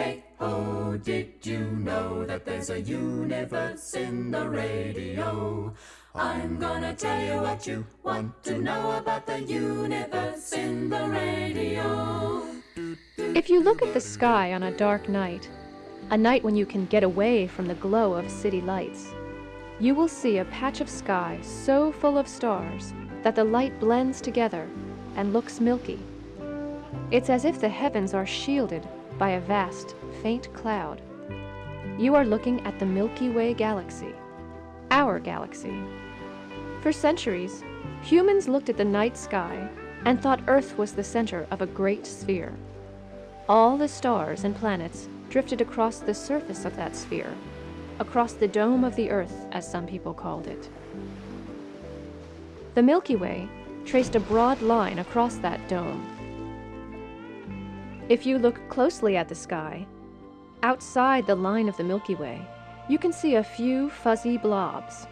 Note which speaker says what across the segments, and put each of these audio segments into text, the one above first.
Speaker 1: Hey ho, did you know that there's a universe in the radio? I'm gonna tell you what you want to know about the universe in the radio.
Speaker 2: If you look at the sky on a dark night, a night when you can get away from the glow of city lights, you will see a patch of sky so full of stars that the light blends together and looks milky. It's as if the heavens are shielded by a vast, faint cloud. You are looking at the Milky Way galaxy, our galaxy. For centuries, humans looked at the night sky and thought Earth was the center of a great sphere. All the stars and planets drifted across the surface of that sphere, across the dome of the Earth, as some people called it. The Milky Way traced a broad line across that dome. If you look closely at the sky, outside the line of the Milky Way, you can see a few fuzzy blobs.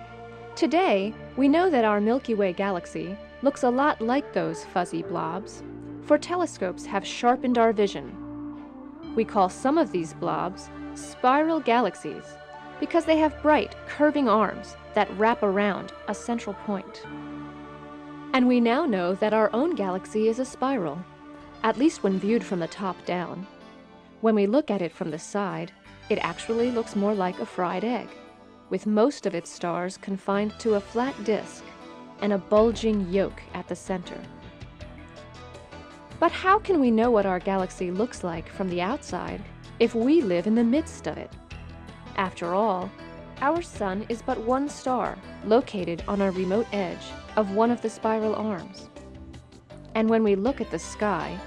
Speaker 2: Today, we know that our Milky Way galaxy looks a lot like those fuzzy blobs, for telescopes have sharpened our vision we call some of these blobs spiral galaxies because they have bright, curving arms that wrap around a central point. And we now know that our own galaxy is a spiral, at least when viewed from the top down. When we look at it from the side, it actually looks more like a fried egg, with most of its stars confined to a flat disk and a bulging yolk at the center. But how can we know what our galaxy looks like from the outside if we live in the midst of it? After all, our sun is but one star located on a remote edge of one of the spiral arms. And when we look at the sky,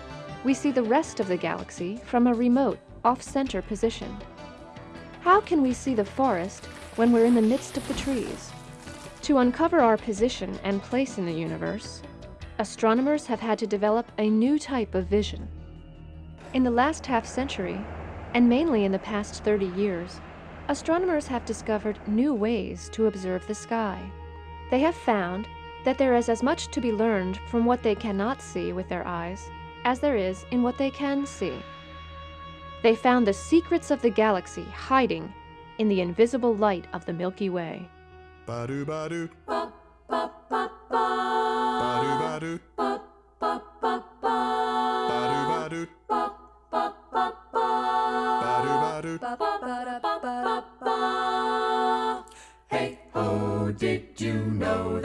Speaker 2: we see the rest of the galaxy from a remote, off-center position. How can we see the forest when we're in the midst of the trees? To uncover our position and place in the universe, astronomers have had to develop a new type of vision. In the last half century, and mainly in the past 30 years, astronomers have discovered new ways to observe the sky. They have found that there is as much to be learned from what they cannot see with their eyes as there is in what they can see. They found the secrets of the galaxy hiding in the invisible light of the Milky Way.
Speaker 3: Ba-do, ba-do.
Speaker 1: Ba, ba,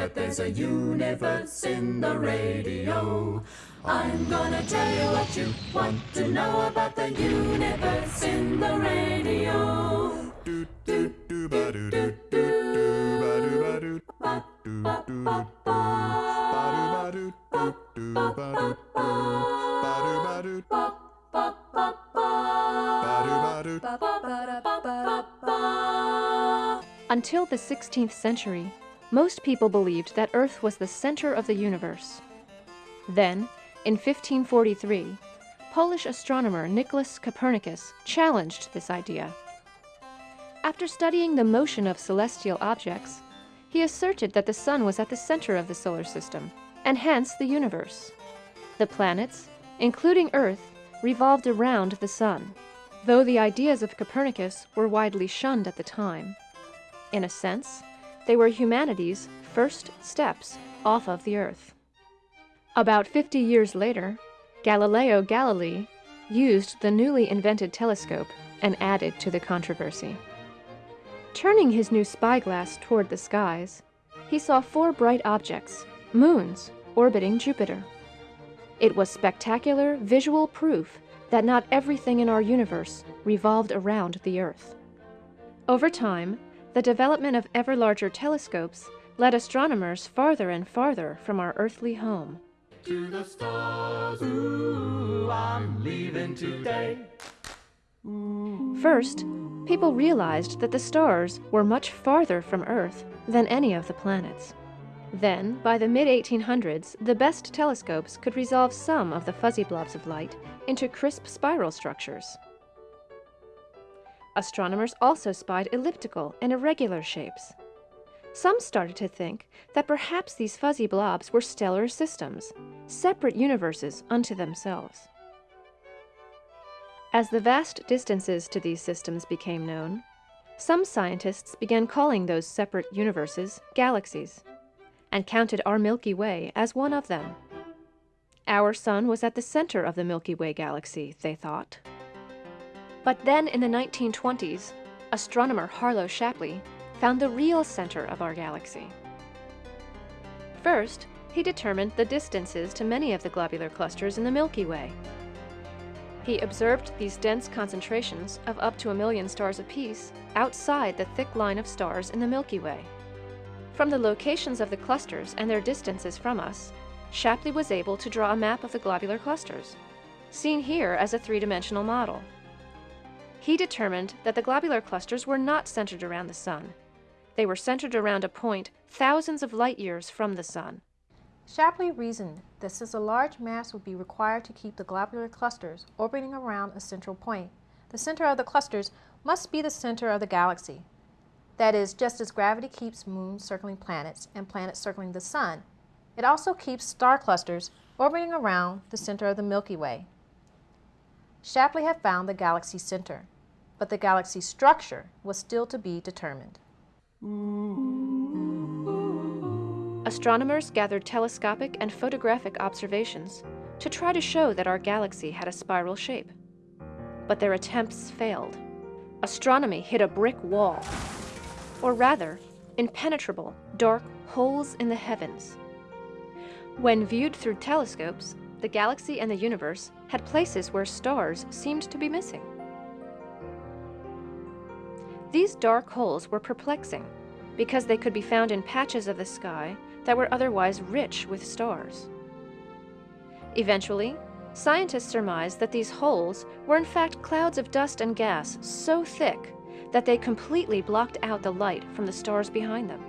Speaker 1: that there's a universe in the radio? I'm gonna tell you what you want to know about the universe in the radio.
Speaker 2: Until the 16th century, most people believed that Earth was the center of the universe. Then, in 1543, Polish astronomer Nicholas Copernicus challenged this idea. After studying the motion of celestial objects, he asserted that the sun was at the center of the solar system, and hence the universe. The planets, including Earth, revolved around the sun, though the ideas of Copernicus were widely shunned at the time. In a sense, they were humanity's first steps off of the Earth. About 50 years later, Galileo Galilei used the newly invented telescope and added to the controversy. Turning his new spyglass toward the skies, he saw four bright objects, moons, orbiting Jupiter. It was spectacular visual proof that not everything in our universe revolved around the Earth. Over time, the development of ever larger telescopes led astronomers farther and farther from our earthly home.
Speaker 1: To the stars, ooh, I'm leaving today.
Speaker 2: First, people realized that the stars were much farther from Earth than any of the planets. Then, by the mid 1800s, the best telescopes could resolve some of the fuzzy blobs of light into crisp spiral structures. Astronomers also spied elliptical and irregular shapes. Some started to think that perhaps these fuzzy blobs were stellar systems, separate universes unto themselves. As the vast distances to these systems became known, some scientists began calling those separate universes galaxies, and counted our Milky Way as one of them. Our Sun was at the center of the Milky Way galaxy, they thought. But then in the 1920s, astronomer Harlow Shapley found the real center of our galaxy. First, he determined the distances to many of the globular clusters in the Milky Way. He observed these dense concentrations of up to a million stars apiece outside the thick line of stars in the Milky Way. From the locations of the clusters and their distances from us, Shapley was able to draw a map of the globular clusters, seen here as a three-dimensional model. He determined that the globular clusters were not centered around the Sun. They were centered around a point thousands of light years from the Sun.
Speaker 4: Shapley reasoned that since a large mass would be required to keep the globular clusters orbiting around a central point, the center of the clusters must be the center of the galaxy. That is, just as gravity keeps moons circling planets and planets circling the sun, it also keeps star clusters orbiting around the center of the Milky Way. Shapley had found the galaxy center, but the galaxy's structure was still to be determined.
Speaker 2: Astronomers gathered telescopic and photographic observations to try to show that our galaxy had a spiral shape. But their attempts failed. Astronomy hit a brick wall, or rather, impenetrable, dark holes in the heavens. When viewed through telescopes, the galaxy and the universe had places where stars seemed to be missing. These dark holes were perplexing because they could be found in patches of the sky that were otherwise rich with stars. Eventually, scientists surmised that these holes were in fact clouds of dust and gas so thick that they completely blocked out the light from the stars behind them.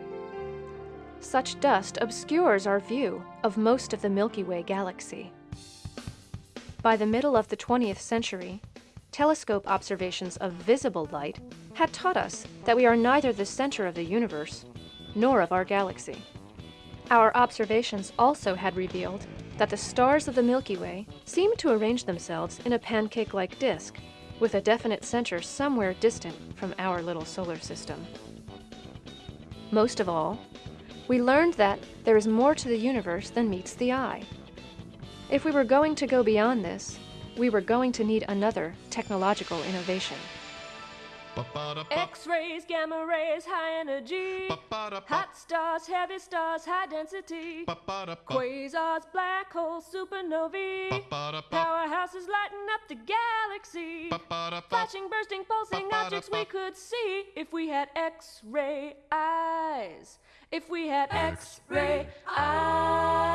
Speaker 2: Such dust obscures our view of most of the Milky Way galaxy. By the middle of the 20th century, telescope observations of visible light had taught us that we are neither the center of the universe nor of our galaxy. Our observations also had revealed that the stars of the Milky Way seem to arrange themselves in a pancake-like disk, with a definite center somewhere distant from our little solar system. Most of all, we learned that there is more to the universe than meets the eye. If we were going to go beyond this, we were going to need another technological innovation.
Speaker 5: X-rays, gamma rays, high energy. Hot stars, heavy stars, high density. Quasars, black holes, supernovae. Powerhouses lighting up the galaxy. Flashing, bursting, pulsing objects we could see if we had X-ray eyes. If we had X-ray eyes.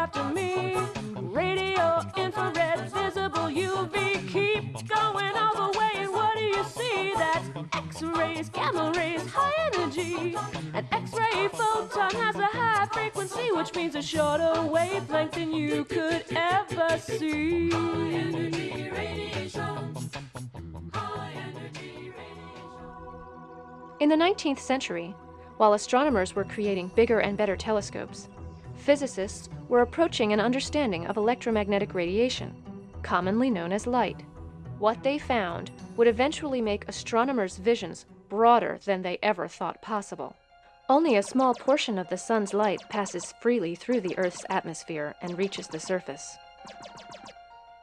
Speaker 5: After me. Radio, infrared, visible, UV, keep going all the way. And what do you see? That's X-rays, gamma rays, high energy. An X-ray photon has a high frequency, which means a shorter wavelength than you could ever see. High energy radiation. High energy radiation.
Speaker 2: In the 19th century, while astronomers were creating bigger and better telescopes, physicists were approaching an understanding of electromagnetic radiation, commonly known as light. What they found would eventually make astronomers' visions broader than they ever thought possible. Only a small portion of the sun's light passes freely through the Earth's atmosphere and reaches the surface.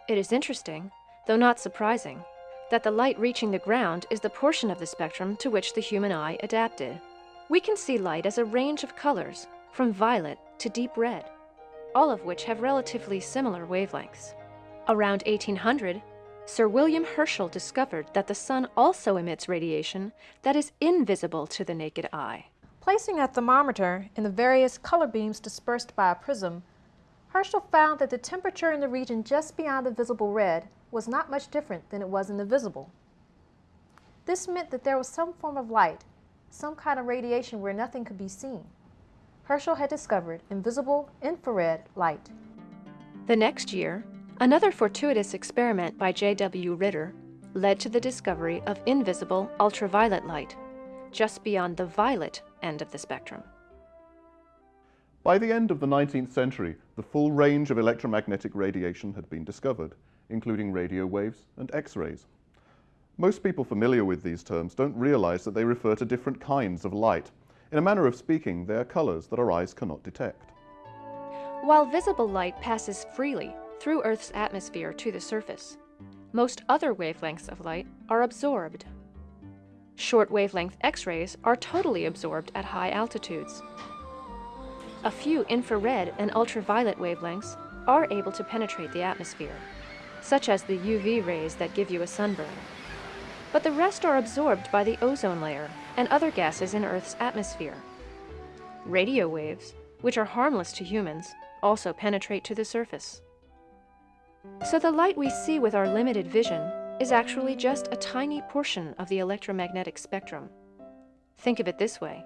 Speaker 2: It is interesting, though not surprising, that the light reaching the ground is the portion of the spectrum to which the human eye adapted. We can see light as a range of colors, from violet to deep red, all of which have relatively similar wavelengths. Around 1800, Sir William Herschel discovered that the sun also emits radiation that is invisible to the naked eye.
Speaker 4: Placing a thermometer in the various color beams dispersed by a prism, Herschel found that the temperature in the region just beyond the visible red was not much different than it was in the visible. This meant that there was some form of light, some kind of radiation where nothing could be seen. Herschel had discovered invisible infrared light.
Speaker 2: The next year, another fortuitous experiment by J.W. Ritter led to the discovery of invisible ultraviolet light, just beyond the violet end of the spectrum.
Speaker 3: By the end of the 19th century, the full range of electromagnetic radiation had been discovered, including radio waves and X-rays. Most people familiar with these terms don't realize that they refer to different kinds of light. In a manner of speaking, they are colors that our eyes cannot detect.
Speaker 2: While visible light passes freely through Earth's atmosphere to the surface, most other wavelengths of light are absorbed. Short wavelength X-rays are totally absorbed at high altitudes. A few infrared and ultraviolet wavelengths are able to penetrate the atmosphere, such as the UV rays that give you a sunburn. But the rest are absorbed by the ozone layer and other gases in Earth's atmosphere. Radio waves, which are harmless to humans, also penetrate to the surface. So the light we see with our limited vision is actually just a tiny portion of the electromagnetic spectrum. Think of it this way.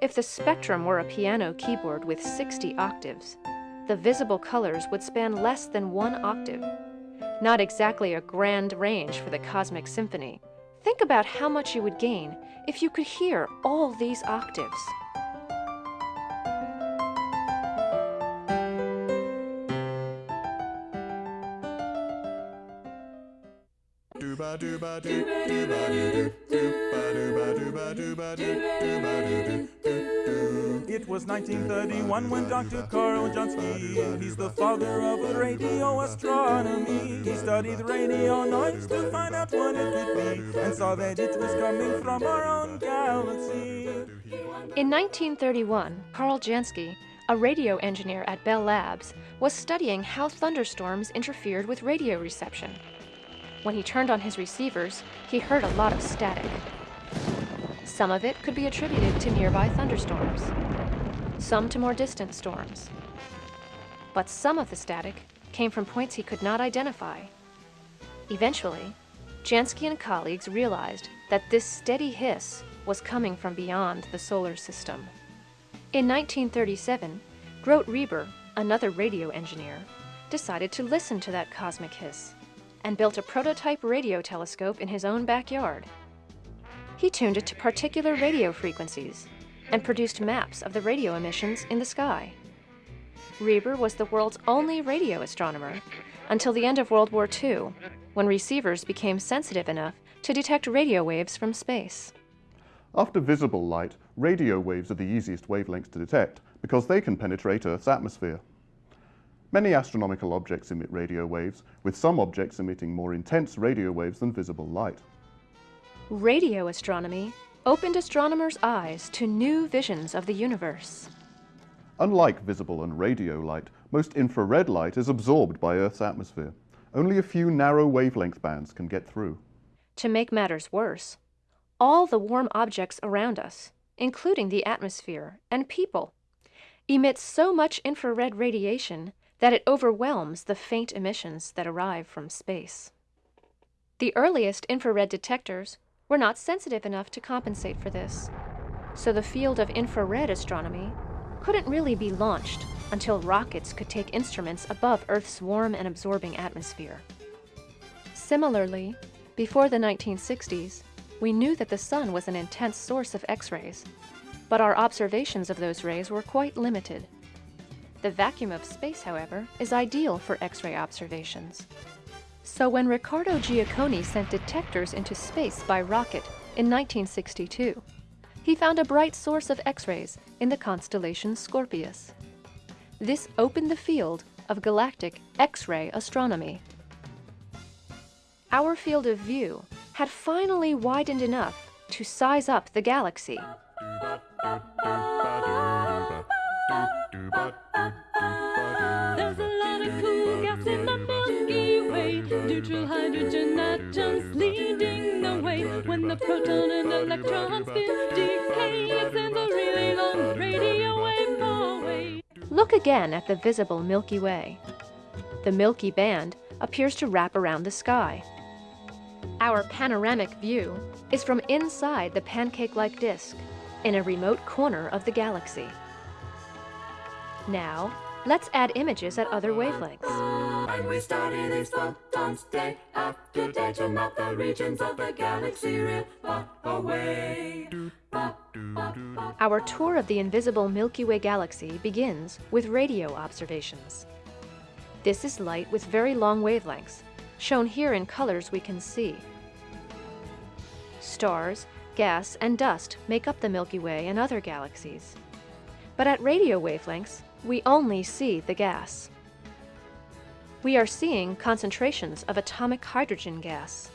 Speaker 2: If the spectrum were a piano keyboard with 60 octaves, the visible colors would span less than one octave. Not exactly a grand range for the cosmic symphony. Think about how much you would gain if you could hear all these octaves.
Speaker 6: It was 1931 when Dr. Carl Jansky, he's the father of radio astronomy. He studied radio noise to find out what it could be and saw that it was coming from our own galaxy.
Speaker 2: In 1931, Carl Jansky, a radio engineer at Bell Labs, was studying how thunderstorms interfered with radio reception. When he turned on his receivers, he heard a lot of static. Some of it could be attributed to nearby thunderstorms, some to more distant storms. But some of the static came from points he could not identify. Eventually, Jansky and colleagues realized that this steady hiss was coming from beyond the solar system. In 1937, Grote Reber, another radio engineer, decided to listen to that cosmic hiss and built a prototype radio telescope in his own backyard. He tuned it to particular radio frequencies and produced maps of the radio emissions in the sky. Reber was the world's only radio astronomer until the end of World War II, when receivers became sensitive enough to detect radio waves from space.
Speaker 3: After visible light, radio waves are the easiest wavelengths to detect because they can penetrate Earth's atmosphere. Many astronomical objects emit radio waves, with some objects emitting more intense radio waves than visible light.
Speaker 2: Radio astronomy opened astronomers' eyes to new visions of the universe.
Speaker 3: Unlike visible and radio light, most infrared light is absorbed by Earth's atmosphere. Only a few narrow wavelength bands can get through.
Speaker 2: To make matters worse, all the warm objects around us, including the atmosphere and people, emit so much infrared radiation that it overwhelms the faint emissions that arrive from space. The earliest infrared detectors were not sensitive enough to compensate for this, so the field of infrared astronomy couldn't really be launched until rockets could take instruments above Earth's warm and absorbing atmosphere. Similarly, before the 1960s, we knew that the sun was an intense source of X-rays, but our observations of those rays were quite limited. The vacuum of space, however, is ideal for X-ray observations. So when Riccardo Giacconi sent detectors into space by rocket in 1962, he found a bright source of X-rays in the constellation Scorpius. This opened the field of galactic X-ray astronomy. Our field of view had finally widened enough to size up the galaxy.
Speaker 5: The proton and electron spin decay, it sends a really long radio wave away.
Speaker 2: Look again at the visible Milky Way. The Milky Band appears to wrap around the sky. Our panoramic view is from inside the pancake-like disk in a remote corner of the galaxy. Now, let's add images at other wavelengths.
Speaker 1: And we study these photons day after day to map the regions of the galaxy real far away.
Speaker 2: Our tour of the invisible Milky Way galaxy begins with radio observations. This is light with very long wavelengths, shown here in colors we can see. Stars, gas, and dust make up the Milky Way and other galaxies. But at radio wavelengths, we only see the gas. We are seeing concentrations of atomic hydrogen gas.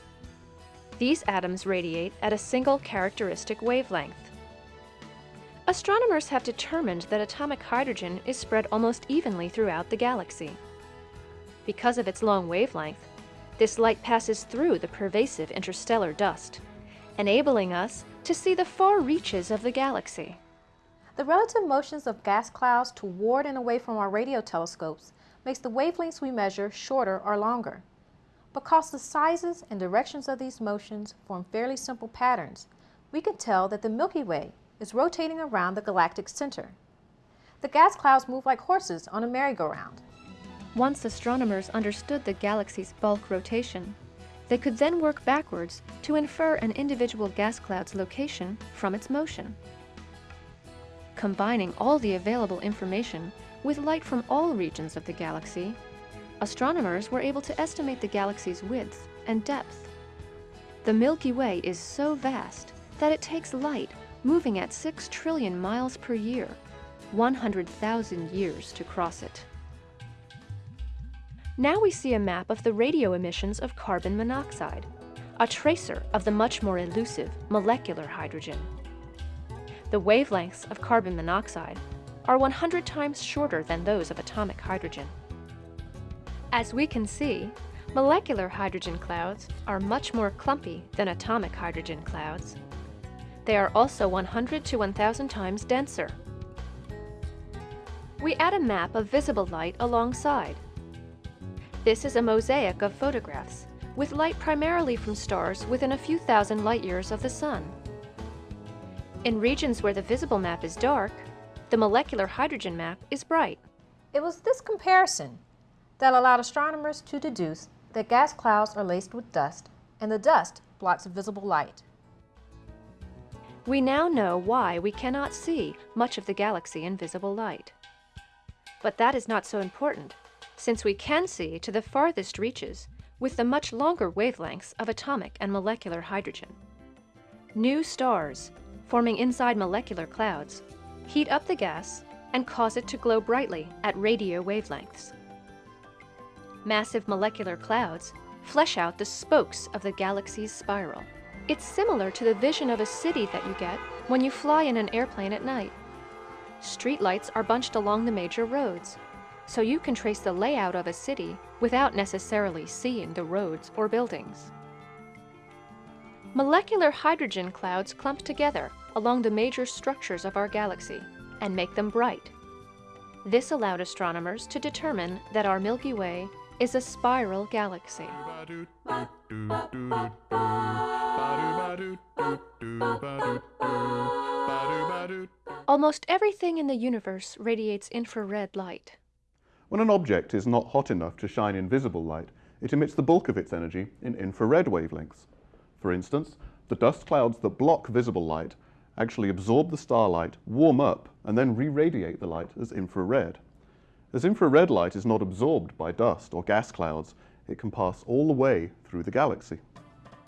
Speaker 2: These atoms radiate at a single characteristic wavelength. Astronomers have determined that atomic hydrogen is spread almost evenly throughout the galaxy. Because of its long wavelength, this light passes through the pervasive interstellar dust, enabling us to see the far reaches of the galaxy.
Speaker 4: The relative motions of gas clouds toward and away from our radio telescopes makes the wavelengths we measure shorter or longer. Because the sizes and directions of these motions form fairly simple patterns, we can tell that the Milky Way is rotating around the galactic center. The gas clouds move like horses on a merry-go-round.
Speaker 2: Once astronomers understood the galaxy's bulk rotation, they could then work backwards to infer an individual gas cloud's location from its motion. Combining all the available information with light from all regions of the galaxy, astronomers were able to estimate the galaxy's width and depth. The Milky Way is so vast that it takes light moving at 6 trillion miles per year, 100,000 years to cross it. Now we see a map of the radio emissions of carbon monoxide, a tracer of the much more elusive molecular hydrogen. The wavelengths of carbon monoxide are 100 times shorter than those of atomic hydrogen. As we can see, molecular hydrogen clouds are much more clumpy than atomic hydrogen clouds. They are also 100 to 1,000 times denser. We add a map of visible light alongside. This is a mosaic of photographs, with light primarily from stars within a few thousand light years of the Sun. In regions where the visible map is dark, the molecular hydrogen map is bright.
Speaker 4: It was this comparison that allowed astronomers to deduce that gas clouds are laced with dust, and the dust blocks visible light.
Speaker 2: We now know why we cannot see much of the galaxy in visible light. But that is not so important, since we can see to the farthest reaches with the much longer wavelengths of atomic and molecular hydrogen. New stars, forming inside molecular clouds, heat up the gas and cause it to glow brightly at radio wavelengths. Massive molecular clouds flesh out the spokes of the galaxy's spiral. It's similar to the vision of a city that you get when you fly in an airplane at night. Streetlights are bunched along the major roads, so you can trace the layout of a city without necessarily seeing the roads or buildings. Molecular hydrogen clouds clump together along the major structures of our galaxy and make them bright. This allowed astronomers to determine that our Milky Way is a spiral galaxy. Almost everything in the universe radiates infrared light.
Speaker 3: When an object is not hot enough to shine in visible light, it emits the bulk of its energy in infrared wavelengths. For instance, the dust clouds that block visible light actually absorb the starlight, warm up, and then re-radiate the light as infrared. As infrared light is not absorbed by dust or gas clouds, it can pass all the way through the galaxy.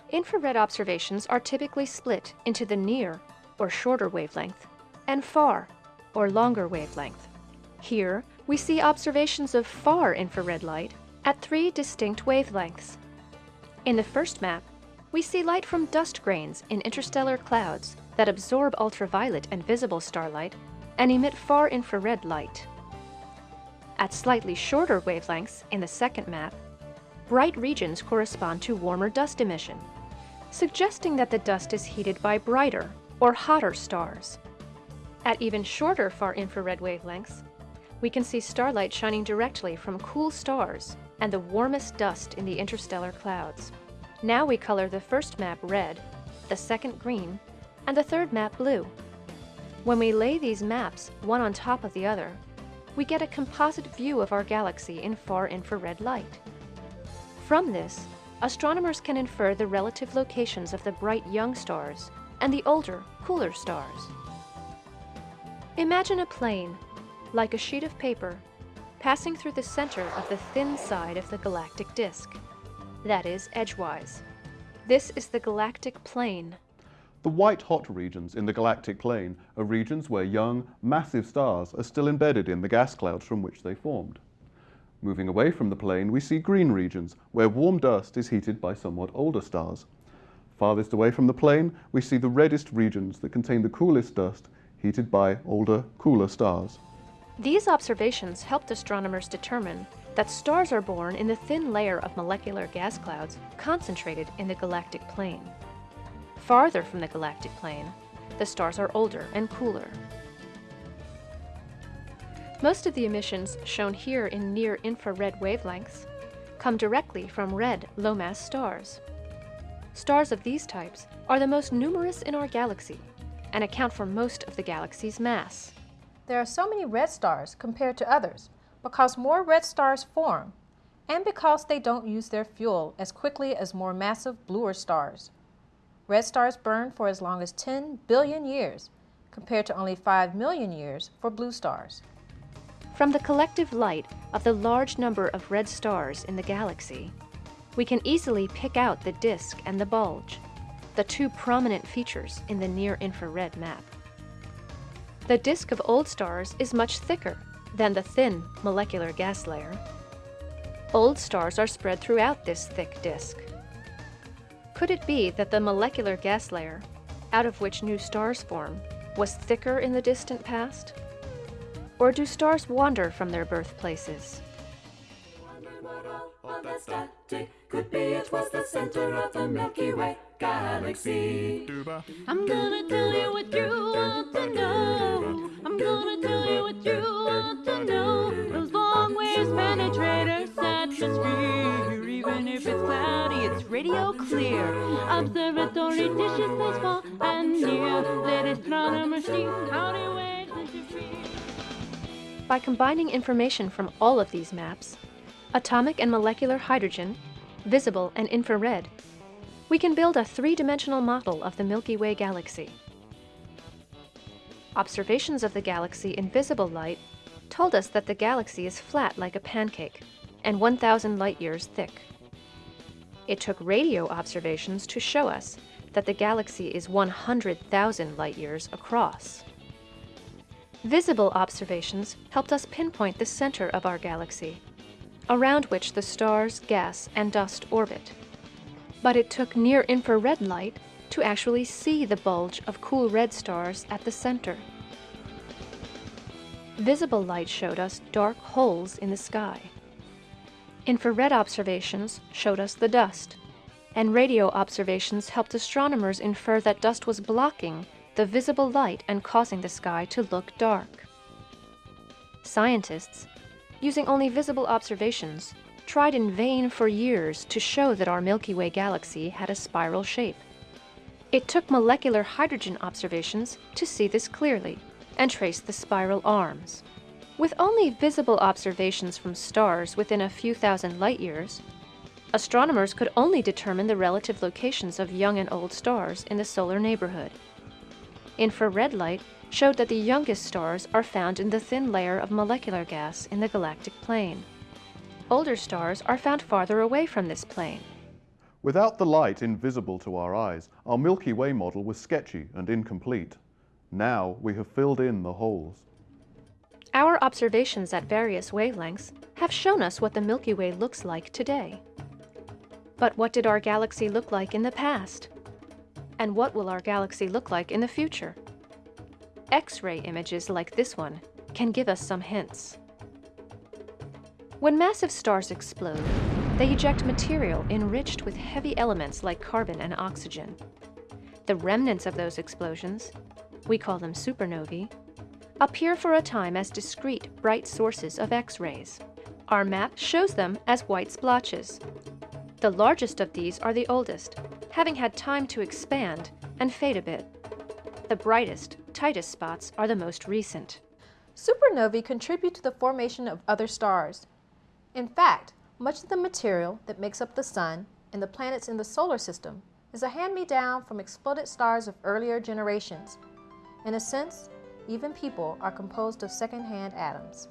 Speaker 2: Infrared observations are typically split into the near, or shorter wavelength, and far, or longer wavelength. Here, we see observations of far infrared light at three distinct wavelengths. In the first map, we see light from dust grains in interstellar clouds that absorb ultraviolet and visible starlight and emit far infrared light. At slightly shorter wavelengths in the second map, bright regions correspond to warmer dust emission, suggesting that the dust is heated by brighter or hotter stars. At even shorter far infrared wavelengths, we can see starlight shining directly from cool stars and the warmest dust in the interstellar clouds. Now we color the first map red, the second green, and the third map blue. When we lay these maps one on top of the other, we get a composite view of our galaxy in far infrared light. From this, astronomers can infer the relative locations of the bright young stars and the older, cooler stars. Imagine a plane, like a sheet of paper, passing through the center of the thin side of the galactic disk, that is, edgewise. This is the galactic plane.
Speaker 3: The white-hot regions in the galactic plane are regions where young, massive stars are still embedded in the gas clouds from which they formed. Moving away from the plane, we see green regions, where warm dust is heated by somewhat older stars. Farthest away from the plane, we see the reddest regions that contain the coolest dust, heated by older, cooler stars.
Speaker 2: These observations helped astronomers determine that stars are born in the thin layer of molecular gas clouds concentrated in the galactic plane. Farther from the galactic plane, the stars are older and cooler. Most of the emissions shown here in near-infrared wavelengths come directly from red low-mass stars. Stars of these types are the most numerous in our galaxy and account for most of the galaxy's mass.
Speaker 4: There are so many red stars compared to others because more red stars form and because they don't use their fuel as quickly as more massive bluer stars. Red stars burn for as long as 10 billion years, compared to only 5 million years for blue stars.
Speaker 2: From the collective light of the large number of red stars in the galaxy, we can easily pick out the disk and the bulge, the two prominent features in the near-infrared map. The disk of old stars is much thicker than the thin molecular gas layer. Old stars are spread throughout this thick disk. Could it be that the molecular gas layer, out of which new stars form, was thicker in the distant past? Or do stars wander from their birthplaces?
Speaker 1: Could be it was the center of the Milky Way galaxy.
Speaker 5: I'm gonna tell you what you want to know. I'm gonna tell you what you want to know. Radio clear. Observatory dishes and near. Astronomers see.
Speaker 2: By combining information from all of these maps, atomic and molecular hydrogen, visible and infrared, we can build a three-dimensional model of the Milky Way galaxy. Observations of the galaxy in visible light told us that the galaxy is flat like a pancake and 1,000 light-years thick. It took radio observations to show us that the galaxy is 100,000 light-years across. Visible observations helped us pinpoint the center of our galaxy, around which the stars, gas, and dust orbit. But it took near-infrared light to actually see the bulge of cool red stars at the center. Visible light showed us dark holes in the sky. Infrared observations showed us the dust, and radio observations helped astronomers infer that dust was blocking the visible light and causing the sky to look dark. Scientists, using only visible observations, tried in vain for years to show that our Milky Way galaxy had a spiral shape. It took molecular hydrogen observations to see this clearly and trace the spiral arms. With only visible observations from stars within a few thousand light years, astronomers could only determine the relative locations of young and old stars in the solar neighborhood. Infrared light showed that the youngest stars are found in the thin layer of molecular gas in the galactic plane. Older stars are found farther away from this plane.
Speaker 3: Without the light invisible to our eyes, our Milky Way model was sketchy and incomplete. Now we have filled in the holes.
Speaker 2: Our observations at various wavelengths have shown us what the Milky Way looks like today. But what did our galaxy look like in the past? And what will our galaxy look like in the future? X-ray images like this one can give us some hints. When massive stars explode, they eject material enriched with heavy elements like carbon and oxygen. The remnants of those explosions, we call them supernovae, appear for a time as discrete, bright sources of X-rays. Our map shows them as white splotches. The largest of these are the oldest, having had time to expand and fade a bit. The brightest, tightest spots are the most recent.
Speaker 4: Supernovae contribute to the formation of other stars. In fact, much of the material that makes up the Sun and the planets in the solar system is a hand-me-down from exploded stars of earlier generations. In a sense, even people, are composed of second-hand atoms.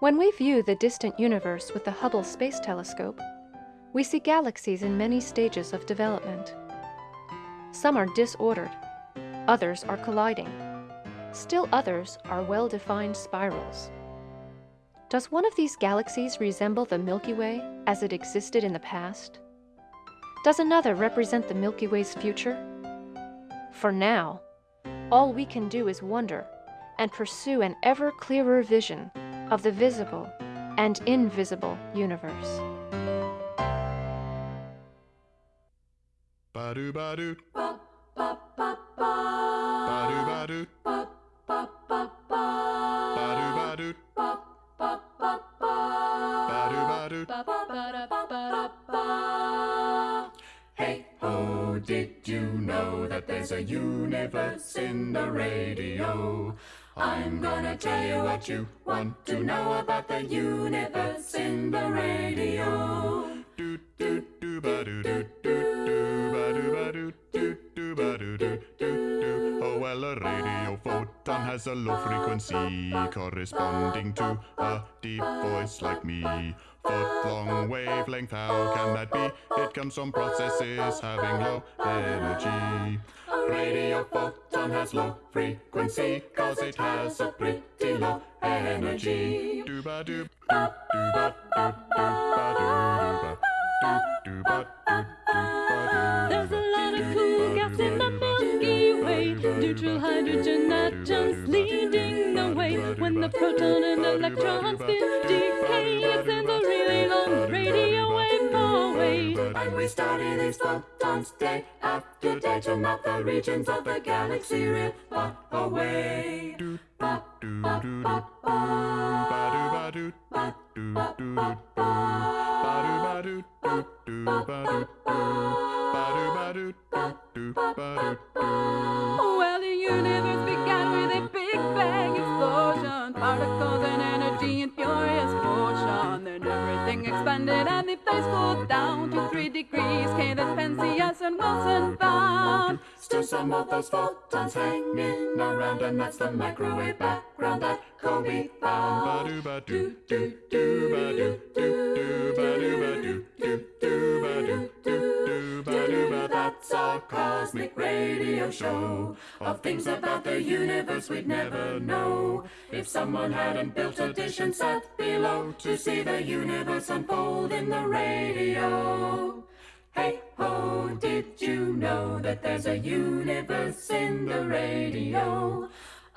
Speaker 2: When we view the distant universe with the Hubble Space Telescope, we see galaxies in many stages of development. Some are disordered, others are colliding. Still others are well-defined spirals. Does one of these galaxies resemble the Milky Way as it existed in the past? Does another represent the Milky Way's future? For now, all we can do is wonder and pursue an ever clearer vision of the visible and invisible universe.
Speaker 3: Ba-do, ba-do,
Speaker 1: Ba, ba, ba, ba.
Speaker 3: ba-do, ba-do,
Speaker 1: Ba, ba, ba, ba.
Speaker 3: ba-do, ba-do,
Speaker 1: Ba, ba, ba, ba.
Speaker 3: ba-do, ba-do.
Speaker 1: Ba, ba, ba, ba, ba. Hey ho, did you know that there's a universe in the radio? I'm gonna tell you what you want to know about the universe in the radio.
Speaker 3: Do, do, do, ba-do, do, do, do, ba-do, ba-do, do, do, ba-do, do, do, do. Oh, well, a radio photon has a low frequency corresponding to a deep voice like me. Foot long wavelength, how can that be? It comes from processes having low energy.
Speaker 1: Radio photon has low frequency cause it has a pretty low energy.
Speaker 3: Do ba do do ba do do ba do do ba do do ba do do ba do.
Speaker 5: Neutral hydrogen atoms leading the way. When the proton and electron spin decay, it sends a really long radio wave away.
Speaker 1: And we study these photons day after day to map the regions of the galaxy real far away.
Speaker 5: the universe began with a big bang explosion, particles and energy in furious motion. Then everything expanded and the phase cooled down to three degrees. K. that Penzias and Wilson found.
Speaker 1: Still some of those photons hanging around and that's the microwave background that COBE found.
Speaker 3: Ba do ba do do do ba do do do ba do ba do do do ba do do do ba do
Speaker 1: Our cosmic radio show of things about the universe we'd never know if someone hadn't built a dish and sat below to see the universe unfold in the radio. Hey ho, did you know that there's a universe in the radio?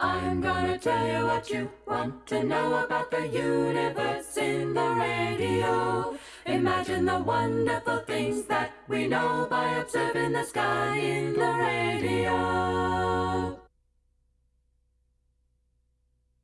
Speaker 1: I'm gonna tell you what you want to know about the universe in the radio. Imagine the wonderful things that we know by observing the sky in the radio.